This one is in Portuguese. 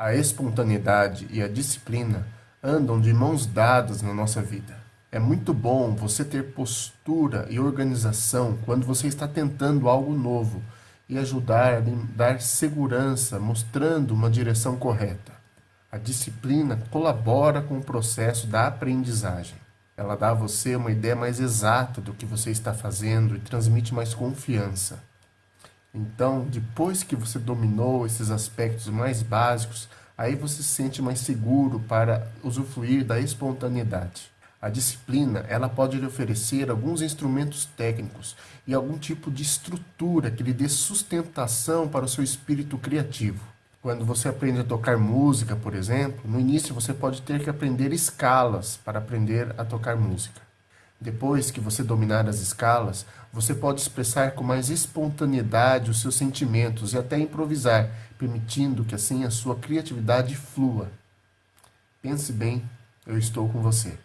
A espontaneidade e a disciplina andam de mãos dadas na nossa vida. É muito bom você ter postura e organização quando você está tentando algo novo e ajudar a dar segurança, mostrando uma direção correta. A disciplina colabora com o processo da aprendizagem. Ela dá a você uma ideia mais exata do que você está fazendo e transmite mais confiança. Então, depois que você dominou esses aspectos mais básicos, aí você se sente mais seguro para usufruir da espontaneidade. A disciplina, ela pode lhe oferecer alguns instrumentos técnicos e algum tipo de estrutura que lhe dê sustentação para o seu espírito criativo. Quando você aprende a tocar música, por exemplo, no início você pode ter que aprender escalas para aprender a tocar música. Depois que você dominar as escalas, você pode expressar com mais espontaneidade os seus sentimentos e até improvisar, permitindo que assim a sua criatividade flua. Pense bem, eu estou com você.